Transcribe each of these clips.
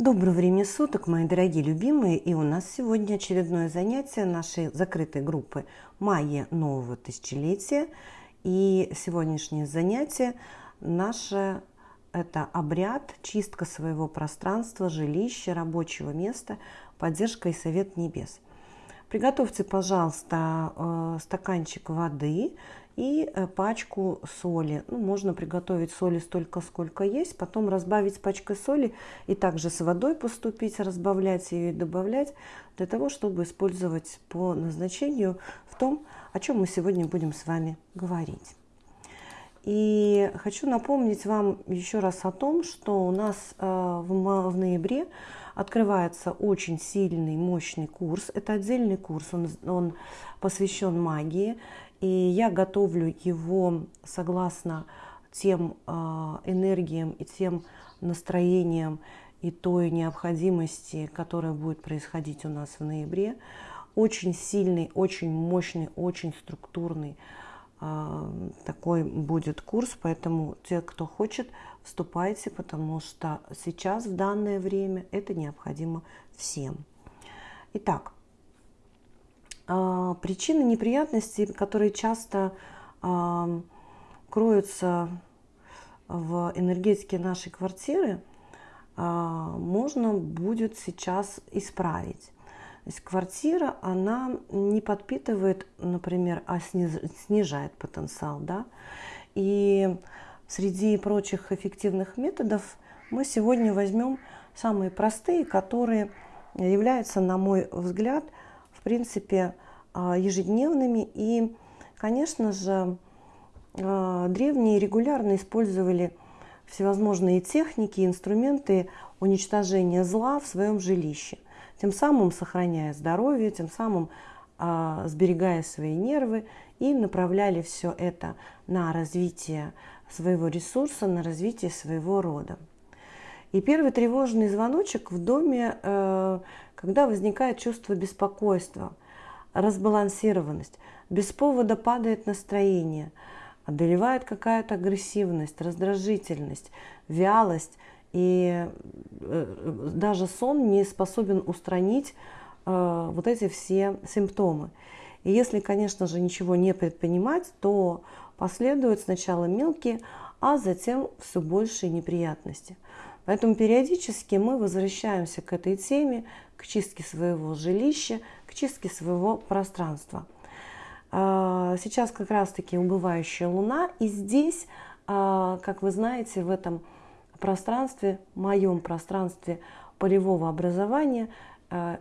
Доброго времени суток, мои дорогие любимые! И у нас сегодня очередное занятие нашей закрытой группы «Майя нового тысячелетия». И сегодняшнее занятие наше – это обряд, чистка своего пространства, жилища, рабочего места, поддержка и совет небес. Приготовьте, пожалуйста, э, стаканчик воды – и э, пачку соли. Ну, можно приготовить соли столько, сколько есть, потом разбавить пачкой соли и также с водой поступить, разбавлять ее и добавлять для того, чтобы использовать по назначению в том, о чем мы сегодня будем с вами говорить. И хочу напомнить вам еще раз о том, что у нас э, в ноябре открывается очень сильный, мощный курс. Это отдельный курс, он, он посвящен магии. И я готовлю его согласно тем э, энергиям и тем настроениям и той необходимости, которая будет происходить у нас в ноябре. Очень сильный, очень мощный, очень структурный э, такой будет курс, поэтому те, кто хочет, вступайте, потому что сейчас, в данное время, это необходимо всем. Итак, а, причины неприятностей, которые часто а, кроются в энергетике нашей квартиры, а, можно будет сейчас исправить. То есть квартира, она не подпитывает, например, а снижает потенциал. Да? И среди прочих эффективных методов мы сегодня возьмем самые простые, которые являются, на мой взгляд, в принципе, а, ежедневными. И, конечно же, а, древние регулярно использовали всевозможные техники, инструменты уничтожения зла в своем жилище, тем самым сохраняя здоровье, тем самым а, сберегая свои нервы и направляли все это на развитие своего ресурса, на развитие своего рода. И первый тревожный звоночек в доме, э, когда возникает чувство беспокойства, разбалансированность, без повода падает настроение, одолевает какая-то агрессивность, раздражительность, вялость, и э, даже сон не способен устранить э, вот эти все симптомы. И если, конечно же, ничего не предпринимать, то последуют сначала мелкие, а затем все большие неприятности – Поэтому периодически мы возвращаемся к этой теме, к чистке своего жилища, к чистке своего пространства. А, сейчас как раз-таки убывающая луна, и здесь, а, как вы знаете, в этом пространстве, моем пространстве полевого образования –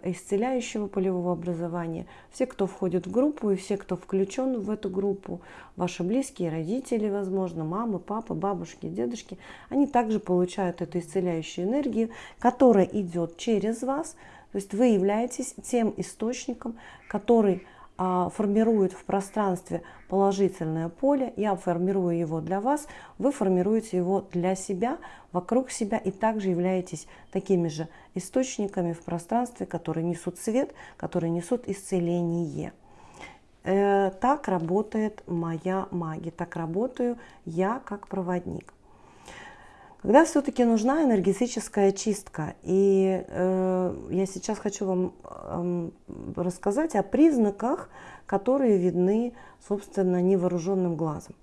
исцеляющего полевого образования, все, кто входит в группу и все, кто включен в эту группу, ваши близкие, родители, возможно, мамы, папы, бабушки, дедушки, они также получают эту исцеляющую энергию, которая идет через вас. То есть вы являетесь тем источником, который а, формирует в пространстве положительное поле, я формирую его для вас, вы формируете его для себя, вокруг себя и также являетесь такими же источниками в пространстве, которые несут свет, которые несут исцеление. Э, так работает моя магия, так работаю я как проводник. Когда все-таки нужна энергетическая чистка, и э, я сейчас хочу вам э, рассказать о признаках, которые видны, собственно, невооруженным глазом.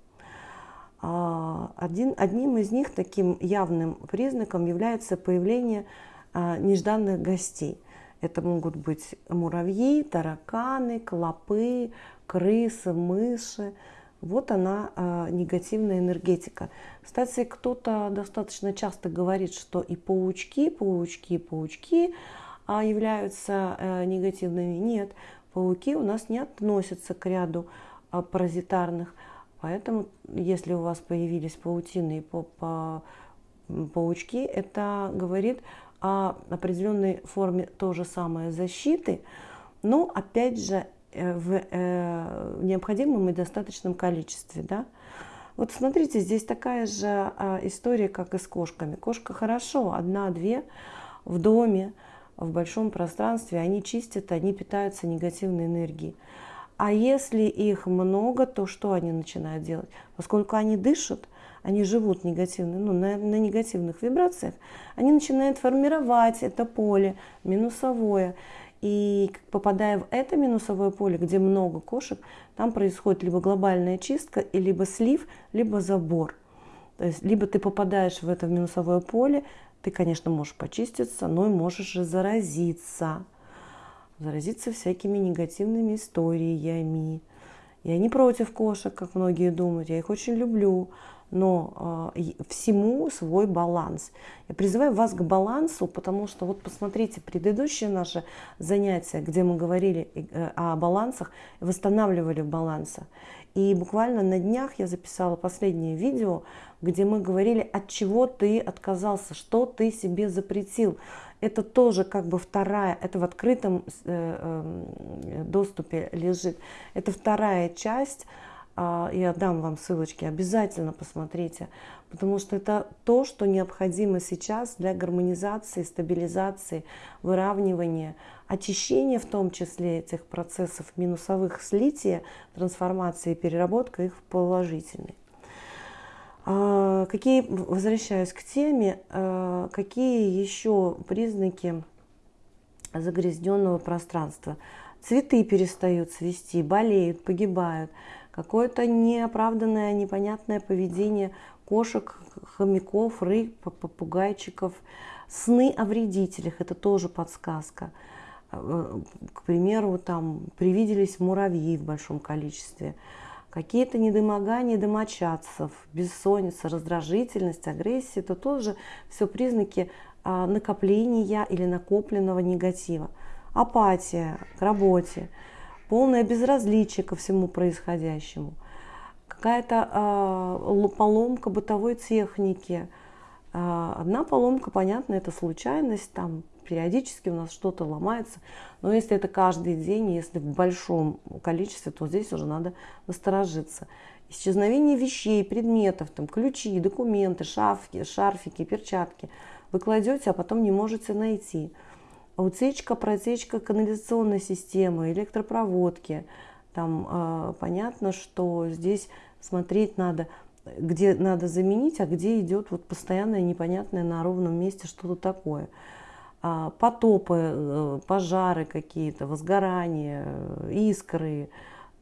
А, один, одним из них, таким явным признаком, является появление а, нежданных гостей. Это могут быть муравьи, тараканы, клопы, крысы, мыши, вот она, э, негативная энергетика. Кстати, кто-то достаточно часто говорит, что и паучки, паучки, паучки а, являются э, негативными. Нет, пауки у нас не относятся к ряду э, паразитарных. Поэтому, если у вас появились паутины и по, паучки, это говорит о определенной форме то же самое защиты. Но, опять же, в э, необходимом и достаточном количестве. Да? Вот смотрите, здесь такая же а, история, как и с кошками. Кошка хорошо, одна-две в доме, в большом пространстве, они чистят, они питаются негативной энергией. А если их много, то что они начинают делать? Поскольку они дышат, они живут негативно, ну, на, на негативных вибрациях, они начинают формировать это поле минусовое. И попадая в это минусовое поле, где много кошек, там происходит либо глобальная чистка, либо слив, либо забор. То есть либо ты попадаешь в это минусовое поле, ты, конечно, можешь почиститься, но и можешь и заразиться. Заразиться всякими негативными историями. Я не против кошек, как многие думают, я их очень люблю но э, всему свой баланс. Я призываю вас к балансу, потому что вот посмотрите предыдущее наше занятие, где мы говорили э, о балансах, восстанавливали баланса. И буквально на днях я записала последнее видео, где мы говорили, от чего ты отказался, что ты себе запретил. Это тоже как бы вторая, это в открытом э, э, доступе лежит. Это вторая часть а, я дам вам ссылочки, обязательно посмотрите, потому что это то, что необходимо сейчас для гармонизации, стабилизации, выравнивания, очищения в том числе этих процессов минусовых слития, трансформации и переработка их в положительные. А, какие, возвращаюсь к теме, а, какие еще признаки загрязненного пространства? Цветы перестают цвести, болеют, погибают – какое-то неоправданное, непонятное поведение кошек, хомяков, рыб, попугайчиков, сны о вредителях, это тоже подсказка. Э, к примеру, там привиделись муравьи в большом количестве, какие-то недомогания домочадцев, бессонница, раздражительность, агрессия, это тоже все признаки а, накопления или накопленного негатива. Апатия к работе – полное безразличие ко всему происходящему, какая-то э, поломка бытовой техники. Э, одна поломка, понятно, это случайность, там периодически у нас что-то ломается, но если это каждый день, если в большом количестве, то здесь уже надо насторожиться. Исчезновение вещей, предметов, там, ключи, документы, шафки, шарфики, перчатки вы кладете, а потом не можете найти – утечка, протечка канализационной системы, электропроводки. Там э, понятно, что здесь смотреть надо, где надо заменить, а где идет вот постоянное непонятное на ровном месте что-то такое. А, потопы, э, пожары какие-то, возгорания, искры,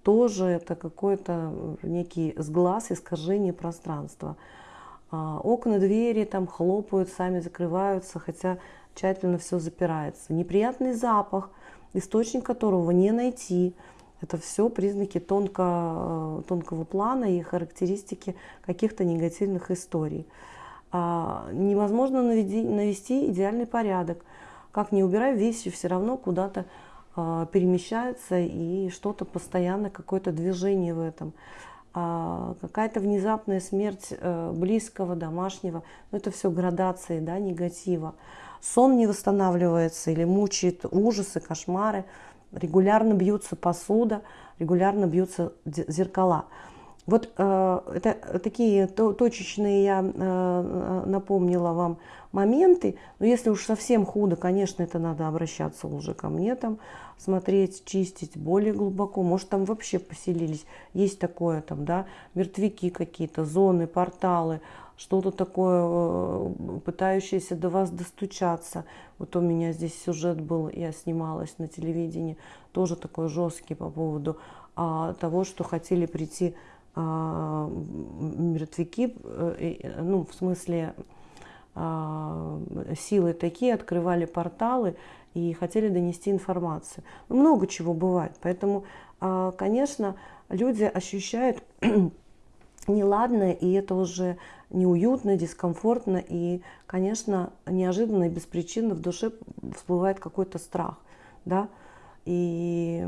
тоже это какой-то некий сглаз, искажение пространства. А, окна, двери там хлопают, сами закрываются, хотя тщательно все запирается. Неприятный запах, источник которого не найти. Это все признаки тонко, э, тонкого плана и характеристики каких-то негативных историй. А, невозможно наведи, навести идеальный порядок. Как не убирай, вещи все равно куда-то а, перемещаются и что-то постоянно, какое-то движение в этом. А, какая-то внезапная смерть а, близкого, домашнего. Ну, это все градации да, негатива сон не восстанавливается или мучает ужасы, кошмары, регулярно бьются посуда, регулярно бьются зеркала. Вот э, это такие то, точечные я э, напомнила вам моменты. Но если уж совсем худо, конечно, это надо обращаться уже ко мне, там, смотреть, чистить более глубоко. Может, там вообще поселились. Есть такое, там, да, мертвяки какие-то, зоны, порталы, что-то такое, э, пытающееся до вас достучаться. Вот у меня здесь сюжет был, я снималась на телевидении, тоже такой жесткий по поводу а, того, что хотели прийти а, мертвяки, э, ну, в смысле, а, силы такие, открывали порталы и хотели донести информацию. Ну, много чего бывает, поэтому, а, конечно, люди ощущают неладное, и это уже неуютно, дискомфортно, и, конечно, неожиданно и беспричинно в душе всплывает какой-то страх, да, и,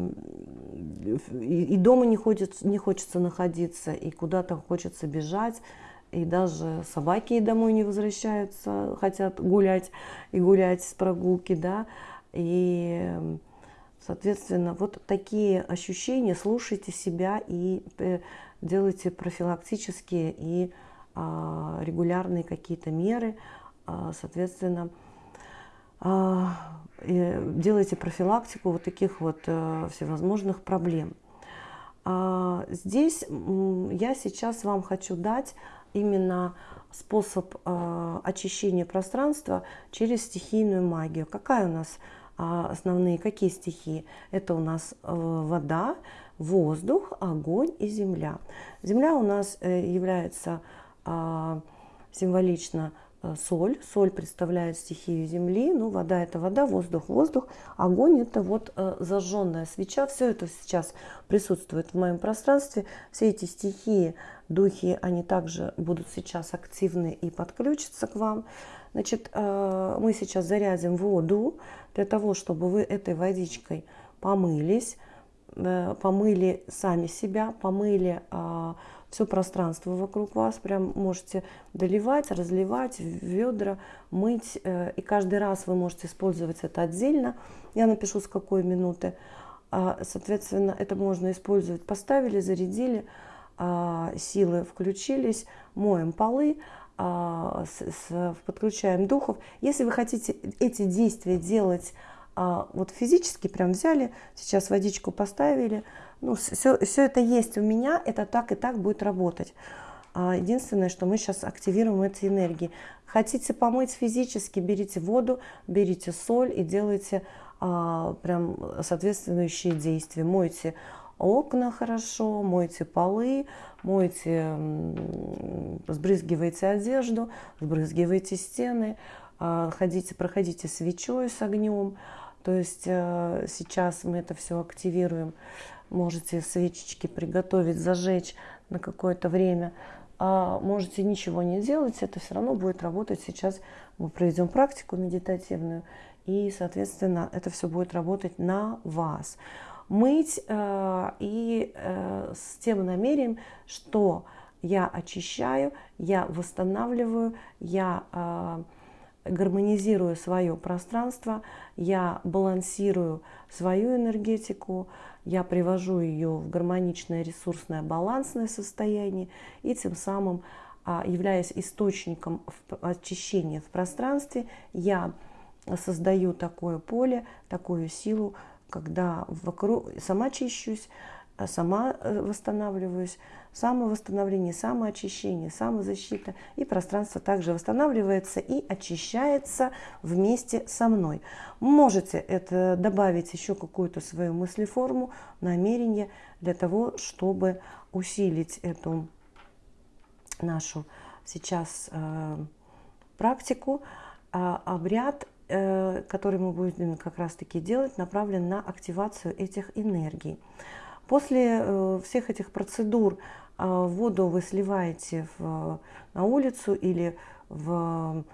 и, и дома не хочется, не хочется находиться, и куда-то хочется бежать, и даже собаки домой не возвращаются, хотят гулять и гулять с прогулки, да, и, соответственно, вот такие ощущения, слушайте себя и э, делайте профилактические и а, регулярные какие-то меры, а, соответственно, а, делайте профилактику вот таких вот э, всевозможных проблем. Здесь я сейчас вам хочу дать именно способ э, очищения пространства через стихийную магию. Какая у нас э, основные, какие стихии? Это у нас э, вода, воздух, огонь и земля. Земля у нас э, является э, символично Э, соль. Соль представляет стихию земли, ну, вода это вода, воздух, воздух, огонь это вот зажженная свеча. Все это сейчас присутствует в моем пространстве. Все эти стихии, духи, они также будут сейчас активны и подключатся к вам. Значит, э, мы сейчас зарядим воду для того, чтобы вы этой водичкой помылись, помыли сами себя, помыли все пространство вокруг вас. Прям можете доливать, разливать в ведра, мыть. Э, и каждый раз вы можете использовать это отдельно. Я напишу, с какой минуты. А, соответственно, это можно использовать. Поставили, зарядили, а, силы включились, моем полы, а, подключаем духов. Если вы хотите эти действия делать вот физически, прям взяли, сейчас водичку поставили, ну, все, все это есть у меня, это так и так будет работать. А, единственное, что мы сейчас активируем эти энергии. Хотите помыть физически, берите воду, берите соль и делайте а, прям соответствующие действия. Мойте окна хорошо, мойте полы, мойте, сбрызгивайте одежду, сбрызгивайте стены, а, ходите, проходите свечой с огнем. То есть э, сейчас мы это все активируем можете свечечки приготовить, зажечь на какое-то время, а можете ничего не делать, это все равно будет работать. Сейчас мы проведем практику медитативную, и, соответственно, это все будет работать на вас. Мыть э, и э, с тем намерением, что я очищаю, я восстанавливаю, я э, гармонизирую свое пространство, я балансирую свою энергетику, я привожу ее в гармоничное, ресурсное, балансное состояние и тем самым, а, являясь источником очищения в пространстве, я создаю такое поле, такую силу, когда вокруг сама чищусь, сама э, восстанавливаюсь, самовосстановление, самоочищение, самозащита. И пространство также восстанавливается и очищается вместе со мной. Можете это добавить еще какую-то свою мыслеформу, намерение для того, чтобы усилить эту нашу сейчас э, практику. А обряд, э, который мы будем как раз-таки делать, направлен на активацию этих энергий. После э, всех этих процедур э, воду вы сливаете в, на улицу или в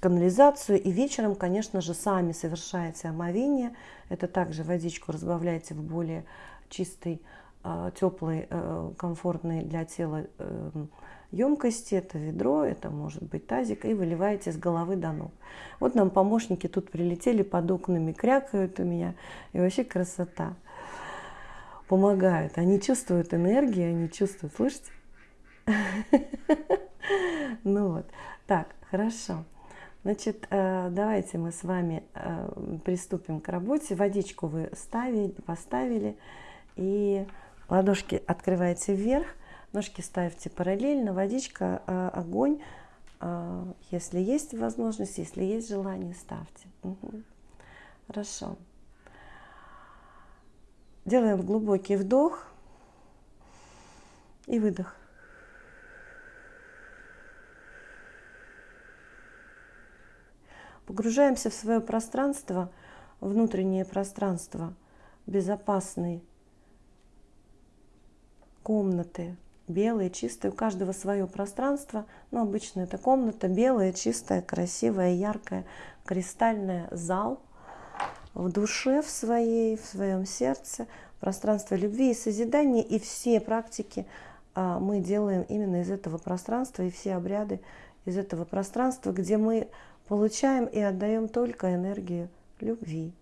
канализацию и вечером, конечно же, сами совершаете омовение. Это также водичку разбавляете в более чистой, э, теплой, комфортной для тела емкости. Это ведро, это может быть тазик, и выливаете с головы до ног. Вот нам помощники тут прилетели под окнами, крякают у меня, и вообще красота помогают. Они чувствуют энергию, они чувствуют, слышите? Ну вот, так, хорошо. Значит, э, давайте мы с вами э, приступим к работе. Водичку вы ставили, поставили, и ладошки открываете вверх, ножки ставьте параллельно, водичка, э, огонь. Если есть возможность, если есть желание, ставьте. Угу. Хорошо. Делаем глубокий вдох и выдох. Погружаемся в свое пространство, внутреннее пространство безопасной комнаты, белые, чистые, у каждого свое пространство, но обычно это комната белая, чистая, красивая, яркая, кристальная, зал – в душе в своей, в своем сердце, пространство любви и созидания, и все практики а, мы делаем именно из этого пространства, и все обряды из этого пространства, где мы получаем и отдаем только энергию любви.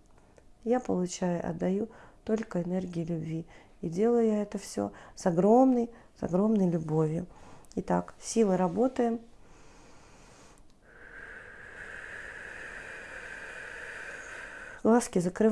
Я получаю, отдаю только энергию любви. И делаю я это все с огромной, с огромной любовью. Итак, силы работаем. глазки закрываем.